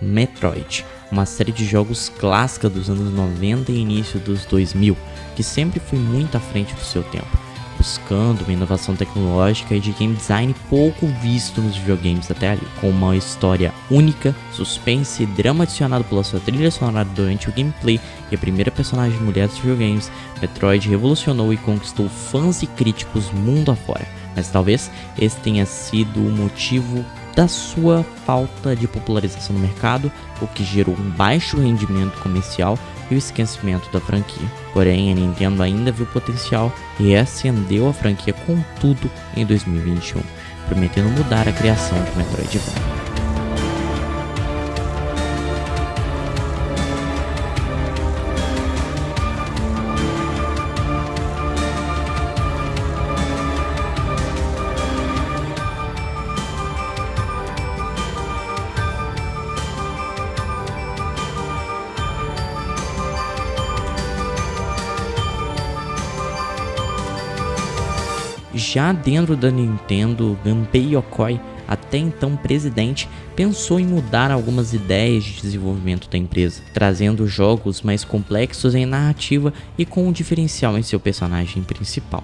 Metroid, uma série de jogos clássica dos anos 90 e início dos 2000, que sempre foi muito à frente do seu tempo, buscando uma inovação tecnológica e de game design pouco visto nos videogames até ali, com uma história única, suspense e drama adicionado pela sua trilha sonora durante o gameplay e a primeira personagem mulher dos videogames, Metroid revolucionou e conquistou fãs e críticos mundo afora. Mas talvez esse tenha sido o motivo da sua falta de popularização no mercado, o que gerou um baixo rendimento comercial e o esquecimento da franquia. Porém, a Nintendo ainda viu potencial e reacendeu a franquia com tudo em 2021, prometendo mudar a criação de Metroidvania. Já dentro da Nintendo, Gunpei Yokoi, até então presidente, pensou em mudar algumas ideias de desenvolvimento da empresa, trazendo jogos mais complexos em narrativa e com um diferencial em seu personagem principal.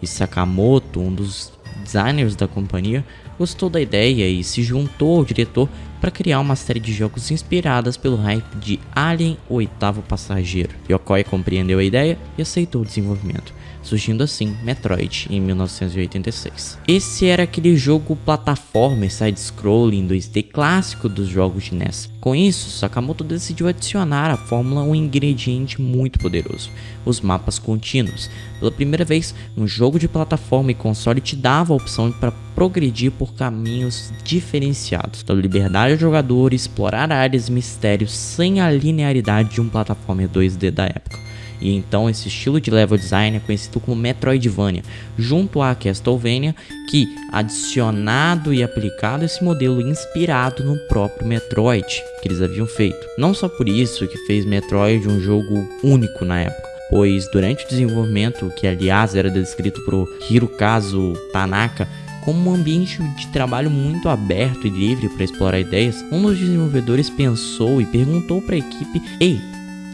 E Sakamoto, um dos designers da companhia, gostou da ideia e se juntou ao diretor para criar uma série de jogos inspiradas pelo hype de Alien o Oitavo Passageiro. Yokoi compreendeu a ideia e aceitou o desenvolvimento surgindo assim Metroid em 1986. Esse era aquele jogo plataforma side-scrolling 2D clássico dos jogos de NES. Com isso, Sakamoto decidiu adicionar à fórmula um ingrediente muito poderoso, os mapas contínuos. Pela primeira vez, um jogo de plataforma e console te dava a opção para progredir por caminhos diferenciados, dando liberdade ao jogador explorar áreas mistérios sem a linearidade de um plataforma 2D da época. E então esse estilo de level design é conhecido como Metroidvania, junto a Castlevania, que adicionado e aplicado esse modelo inspirado no próprio Metroid que eles haviam feito. Não só por isso que fez Metroid um jogo único na época, pois durante o desenvolvimento, que aliás era descrito por Hirokazu Tanaka, como um ambiente de trabalho muito aberto e livre para explorar ideias, um dos desenvolvedores pensou e perguntou para a equipe: Ei,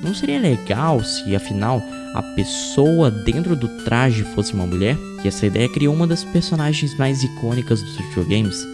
não seria legal se, afinal, a pessoa dentro do traje fosse uma mulher? E essa ideia criou uma das personagens mais icônicas dos videogames,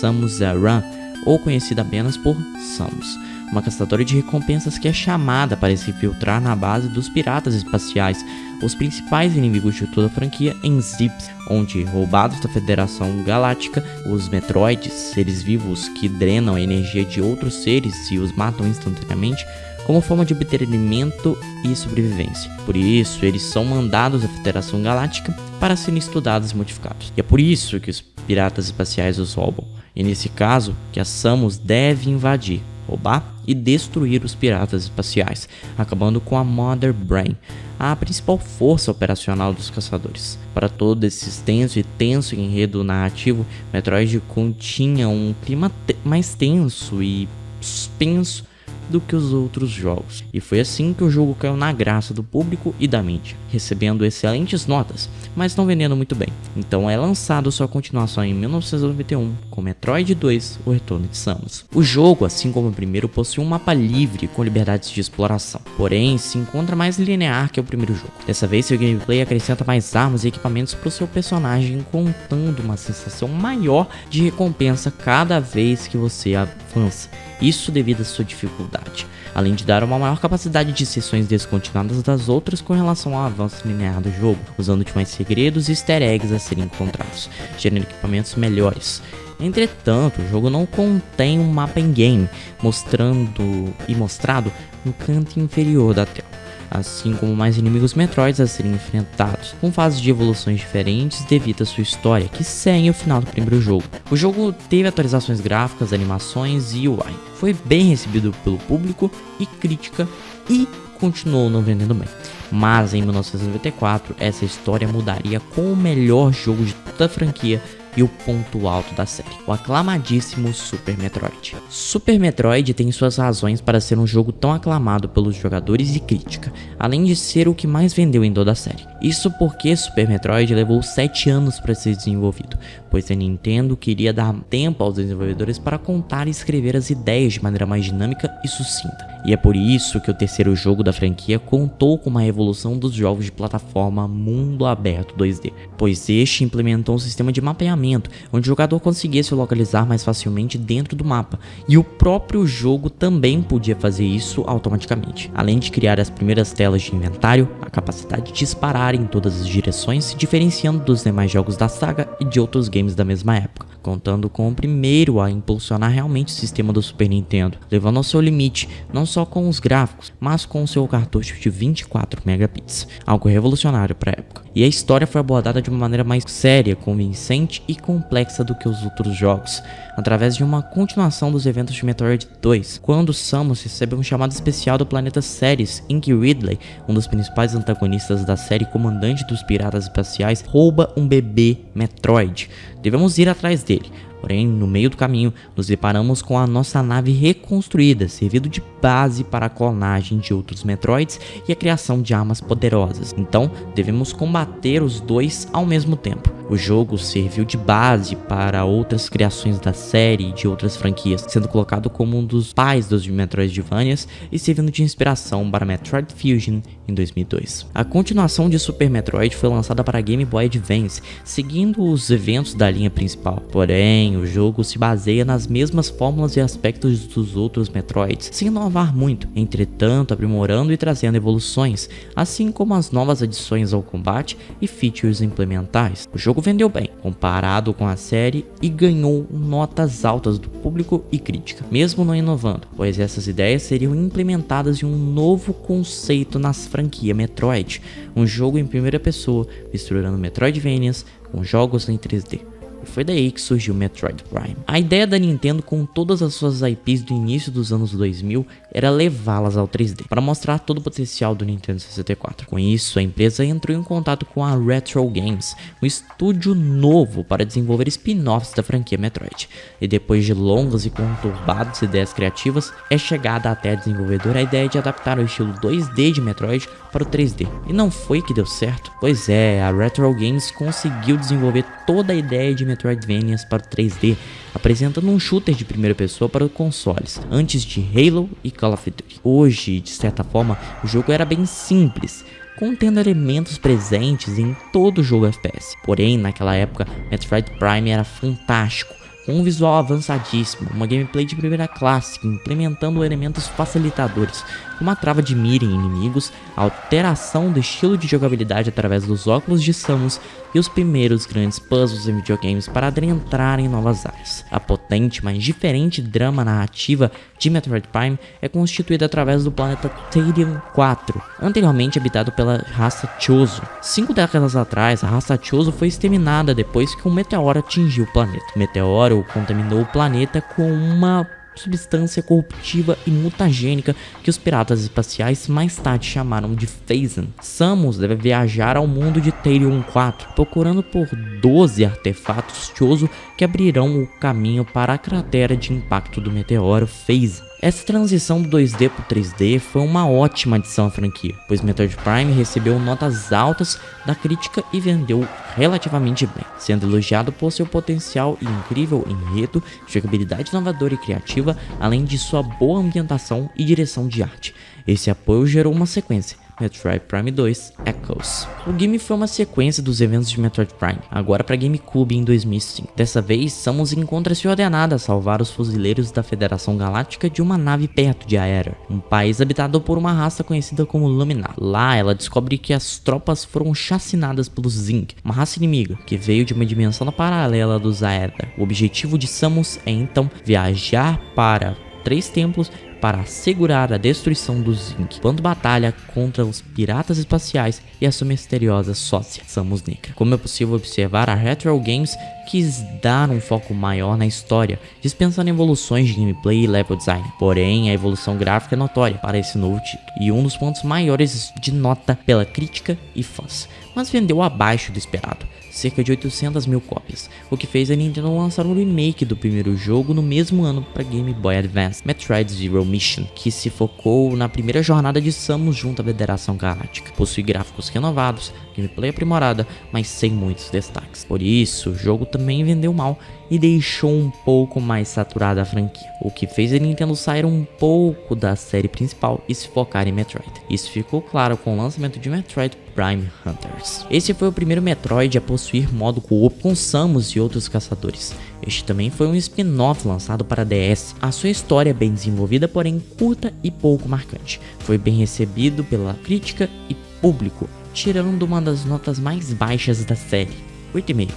Samus Aran, ou conhecida apenas por Samus, uma caçadora de recompensas que é chamada para se infiltrar na base dos piratas espaciais, os principais inimigos de toda a franquia em Zips, onde, roubados da Federação Galáctica, os Metroids, seres vivos que drenam a energia de outros seres e os matam instantaneamente, como forma de obter alimento e sobrevivência. Por isso, eles são mandados à Federação Galáctica para serem estudados e modificados. E é por isso que os piratas espaciais os roubam. E nesse caso, que a Samus deve invadir, roubar e destruir os piratas espaciais, acabando com a Mother Brain, a principal força operacional dos caçadores. Para todo esse extenso e tenso enredo narrativo, Metroid continha um clima te mais tenso e suspenso do que os outros jogos. E foi assim que o jogo caiu na graça do público e da mídia, recebendo excelentes notas, mas não vendendo muito bem. Então é lançado sua continuação em 1991 com Metroid 2: O Retorno de Samus. O jogo, assim como o primeiro, possui um mapa livre com liberdades de exploração, porém se encontra mais linear que o primeiro jogo. Dessa vez seu gameplay acrescenta mais armas e equipamentos para o seu personagem, contando uma sensação maior de recompensa cada vez que você avança isso devido à sua dificuldade, além de dar uma maior capacidade de sessões descontinuadas das outras com relação ao avanço linear do jogo, usando de mais segredos e easter eggs a serem encontrados, gerando equipamentos melhores. Entretanto, o jogo não contém um mapa in-game, mostrando e mostrado no canto inferior da tela assim como mais inimigos Metroids a serem enfrentados, com fases de evoluções diferentes devido à sua história, que segue o final do primeiro jogo. O jogo teve atualizações gráficas, animações e UI. Foi bem recebido pelo público e crítica e continuou não vendendo bem. Mas em 1994, essa história mudaria com o melhor jogo de toda a franquia e o ponto alto da série, o aclamadíssimo Super Metroid. Super Metroid tem suas razões para ser um jogo tão aclamado pelos jogadores e crítica, além de ser o que mais vendeu em toda a série. Isso porque Super Metroid levou 7 anos para ser desenvolvido, pois a Nintendo queria dar tempo aos desenvolvedores para contar e escrever as ideias de maneira mais dinâmica e sucinta. E é por isso que o terceiro jogo da franquia contou com uma evolução dos jogos de plataforma mundo aberto 2D, pois este implementou um sistema de mapeamento, onde o jogador conseguia se localizar mais facilmente dentro do mapa, e o próprio jogo também podia fazer isso automaticamente, além de criar as primeiras telas de inventário, a capacidade de disparar em todas as direções, se diferenciando dos demais jogos da saga e de outros games da mesma época, contando com o primeiro a impulsionar realmente o sistema do Super Nintendo, levando ao seu limite, não só com os gráficos, mas com seu cartucho de 24 megabits, algo revolucionário para a época. E a história foi abordada de uma maneira mais séria, convincente e complexa do que os outros jogos, através de uma continuação dos eventos de Metroid 2, quando Samus recebe um chamado especial do planeta Ceres, em que Ridley, um dos principais antagonistas da série comandante dos piratas espaciais, rouba um bebê Metroid. Devemos ir atrás dele, Porém, no meio do caminho, nos deparamos com a nossa nave reconstruída, servindo de base para a clonagem de outros Metroids e a criação de armas poderosas. Então, devemos combater os dois ao mesmo tempo. O jogo serviu de base para outras criações da série e de outras franquias, sendo colocado como um dos pais dos Metroidvanias e servindo de inspiração para Metroid Fusion em 2002. A continuação de Super Metroid foi lançada para Game Boy Advance, seguindo os eventos da linha principal. Porém, o jogo se baseia nas mesmas fórmulas e aspectos dos outros Metroids, sem inovar muito, entretanto aprimorando e trazendo evoluções, assim como as novas adições ao combate e features implementais. O jogo vendeu bem, comparado com a série, e ganhou notas altas do público e crítica, mesmo não inovando, pois essas ideias seriam implementadas em um novo conceito nas franquia Metroid, um jogo em primeira pessoa, misturando Metroidvanias com jogos em 3D. Foi daí que surgiu Metroid Prime. A ideia da Nintendo com todas as suas IPs do início dos anos 2000 era levá-las ao 3D, para mostrar todo o potencial do Nintendo 64. Com isso, a empresa entrou em contato com a Retro Games, um estúdio novo para desenvolver spin-offs da franquia Metroid. E depois de longas e conturbadas ideias criativas, é chegada até a desenvolvedora a ideia de adaptar o estilo 2D de Metroid para o 3D. E não foi que deu certo? Pois é, a Retro Games conseguiu desenvolver toda a ideia de Metroidvanias para o 3D, apresentando um shooter de primeira pessoa para os consoles, antes de Halo e Call of Duty. Hoje, de certa forma, o jogo era bem simples, contendo elementos presentes em todo jogo FPS. Porém, naquela época, Metroid Prime era fantástico, com um visual avançadíssimo, uma gameplay de primeira classe, implementando elementos facilitadores, como a trava de mira em inimigos, alteração do estilo de jogabilidade através dos óculos de Samus e os primeiros grandes puzzles em videogames para adentrar em novas áreas. A potente, mas diferente drama narrativa de Metroid Prime é constituída através do planeta Therion 4, anteriormente habitado pela raça Chozo. Cinco décadas atrás, a raça Chozo foi exterminada depois que um meteoro atingiu o planeta. O meteoro contaminou o planeta com uma substância corruptiva e mutagênica que os piratas espaciais mais tarde chamaram de Phazon. Samus deve viajar ao mundo de Therion 4, procurando por 12 artefatos Chozo que abrirão o caminho para a cratera de impacto do meteoro Phazon. Essa transição do 2D para 3D foi uma ótima adição à franquia, pois Metroid Prime recebeu notas altas da crítica e vendeu relativamente bem, sendo elogiado por seu potencial e incrível enredo, jogabilidade inovadora e criativa, além de sua boa ambientação e direção de arte. Esse apoio gerou uma sequência, Metroid Prime 2 Echoes. O game foi uma sequência dos eventos de Metroid Prime, agora para GameCube em 2005. Dessa vez, Samus encontra-se ordenada a salvar os fuzileiros da Federação Galáctica de uma nave perto de Aera, um país habitado por uma raça conhecida como Luminar. Lá, ela descobre que as tropas foram chacinadas pelos Zing, uma raça inimiga que veio de uma dimensão paralela dos Aether. O objetivo de Samus é então viajar para três templos para assegurar a destruição do Zinc, quando batalha contra os piratas espaciais e a sua misteriosa sócia, Samus Negra. Como é possível observar, a Retro Games quis dar um foco maior na história, dispensando evoluções de gameplay e level design. Porém, a evolução gráfica é notória para esse novo título, e um dos pontos maiores de nota pela crítica e fãs, mas vendeu abaixo do esperado cerca de 800 mil cópias, o que fez a Nintendo lançar um remake do primeiro jogo no mesmo ano para Game Boy Advance, Metroid Zero Mission, que se focou na primeira jornada de Samus junto à Federação Galáctica. Possui gráficos renovados, gameplay aprimorada, mas sem muitos destaques. Por isso, o jogo também vendeu mal e deixou um pouco mais saturada a franquia, o que fez a Nintendo sair um pouco da série principal e se focar em Metroid. Isso ficou claro com o lançamento de Metroid Prime Hunters. Esse foi o primeiro Metroid a possuir modo co-op com Samus e outros caçadores. Este também foi um spin-off lançado para DS. A sua história é bem desenvolvida, porém curta e pouco marcante. Foi bem recebido pela crítica e público, tirando uma das notas mais baixas da série, 8,5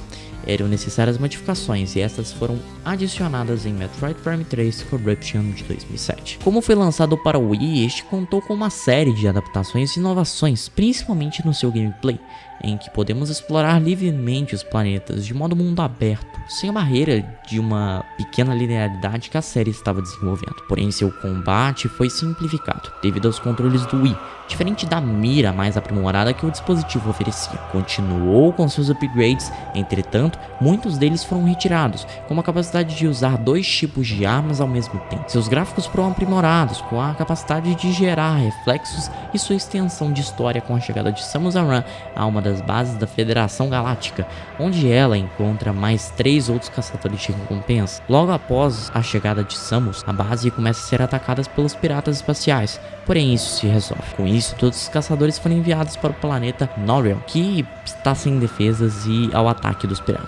eram necessárias modificações e estas foram adicionadas em Metroid Prime 3 Corruption de 2007. Como foi lançado para o Wii, este contou com uma série de adaptações e inovações, principalmente no seu gameplay, em que podemos explorar livremente os planetas de modo mundo aberto, sem a barreira de uma pequena linearidade que a série estava desenvolvendo. Porém, seu combate foi simplificado devido aos controles do Wii, diferente da mira mais aprimorada que o dispositivo oferecia. Continuou com seus upgrades, entretanto, muitos deles foram retirados, como a capacidade de usar dois tipos de armas ao mesmo tempo. Seus gráficos foram aprimorados, com a capacidade de gerar reflexos e sua extensão de história com a chegada de Samus Aran a uma das bases da Federação Galáctica, onde ela encontra mais três outros caçadores de recompensa. Logo após a chegada de Samus, a base começa a ser atacada pelos piratas espaciais, porém isso se resolve. Com isso, todos os caçadores foram enviados para o planeta Noriel, que está sem defesas e ao ataque dos piratas.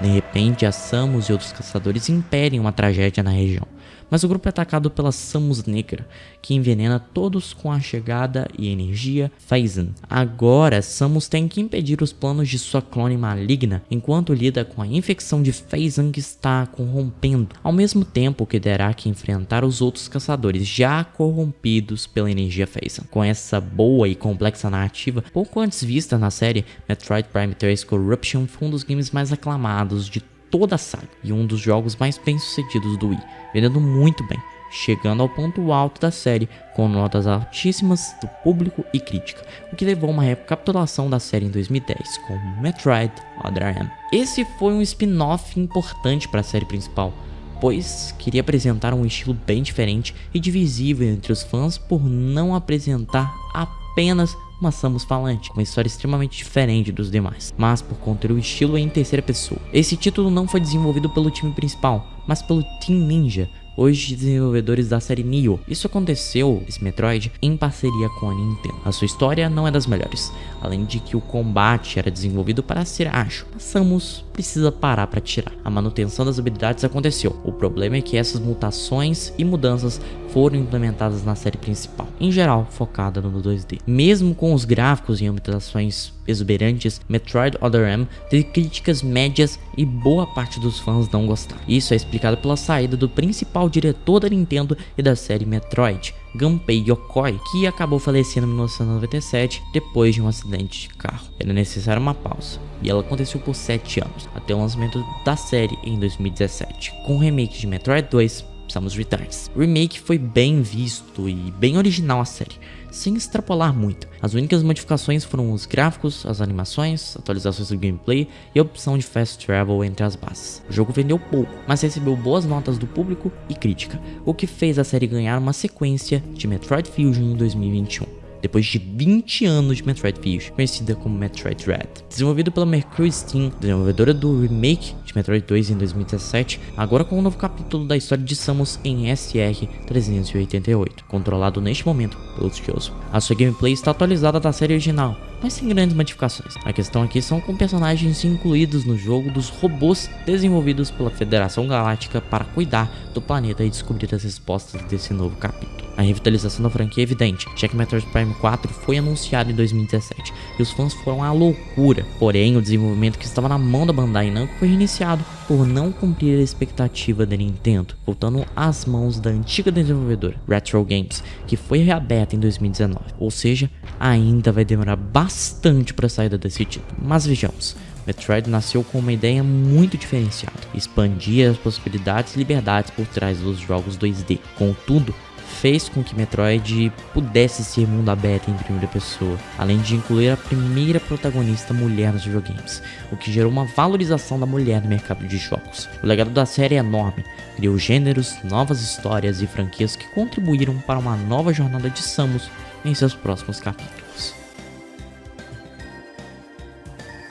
De repente, a Samus e outros caçadores impedem uma tragédia na região mas o grupo é atacado pela Samus Negra, que envenena todos com a chegada e energia Phazon. Agora, Samus tem que impedir os planos de sua clone maligna, enquanto lida com a infecção de Phazon que está corrompendo, ao mesmo tempo que terá que enfrentar os outros caçadores já corrompidos pela energia Phazon. Com essa boa e complexa narrativa, pouco antes vista na série, Metroid Prime 3 Corruption foi um dos games mais aclamados de toda a saga e um dos jogos mais bem sucedidos do Wii, vendendo muito bem, chegando ao ponto alto da série com notas altíssimas do público e crítica, o que levou a uma recapitulação da série em 2010 com Metroid Other M. Esse foi um spin-off importante para a série principal, pois queria apresentar um estilo bem diferente e divisível entre os fãs por não apresentar apenas uma Samus falante, uma história extremamente diferente dos demais, mas por conter o estilo em terceira pessoa. Esse título não foi desenvolvido pelo time principal, mas pelo Team Ninja, hoje desenvolvedores da série Nioh. Isso aconteceu, esse Metroid, em parceria com a Nintendo. A sua história não é das melhores, além de que o combate era desenvolvido para ser ágil. A Samus precisa parar para tirar. A manutenção das habilidades aconteceu. O problema é que essas mutações e mudanças foram implementadas na série principal, em geral focada no 2D. Mesmo com os gráficos e ambientações exuberantes, Metroid Other M teve críticas médias e boa parte dos fãs não gostaram. Isso é explicado pela saída do principal diretor da Nintendo e da série Metroid, Gunpei Yokoi, que acabou falecendo em 1997 depois de um acidente de carro. Era necessária uma pausa, e ela aconteceu por 7 anos, até o lançamento da série em 2017, com o remake de Metroid 2 Samus Returns. O remake foi bem visto e bem original a série, sem extrapolar muito. As únicas modificações foram os gráficos, as animações, atualizações do gameplay e a opção de fast travel entre as bases. O jogo vendeu pouco, mas recebeu boas notas do público e crítica, o que fez a série ganhar uma sequência de Metroid Fusion em 2021 depois de 20 anos de Metroid Fusion, conhecida como Metroid Dread. Desenvolvido pela Mercury Steam, desenvolvedora do remake de Metroid 2 em 2017, agora com um novo capítulo da história de Samus em SR-388, controlado neste momento pelo Kyoso. A sua gameplay está atualizada da série original, mas sem grandes modificações. A questão aqui são com personagens incluídos no jogo dos robôs desenvolvidos pela Federação Galáctica para cuidar do planeta e descobrir as respostas desse novo capítulo. A revitalização da franquia é evidente, que Metroid Prime 4 foi anunciado em 2017 e os fãs foram à loucura. Porém, o desenvolvimento que estava na mão da Bandai Namco foi reiniciado por não cumprir a expectativa da Nintendo, voltando às mãos da antiga desenvolvedora Retro Games, que foi reaberta em 2019. Ou seja, ainda vai demorar bastante para a saída desse título. Mas vejamos, Metroid nasceu com uma ideia muito diferenciada, expandir as possibilidades e liberdades por trás dos jogos 2D. Contudo, fez com que Metroid pudesse ser mundo aberto em primeira pessoa, além de incluir a primeira protagonista mulher nos videogames, o que gerou uma valorização da mulher no mercado de jogos. O legado da série é enorme, criou gêneros, novas histórias e franquias que contribuíram para uma nova jornada de Samus em seus próximos capítulos.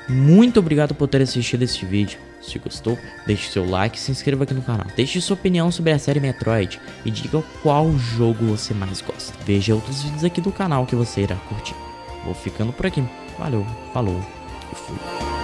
Muito obrigado por ter assistido este vídeo. Se gostou, deixe seu like e se inscreva aqui no canal. Deixe sua opinião sobre a série Metroid e diga qual jogo você mais gosta. Veja outros vídeos aqui do canal que você irá curtir. Vou ficando por aqui. Valeu, falou e fui.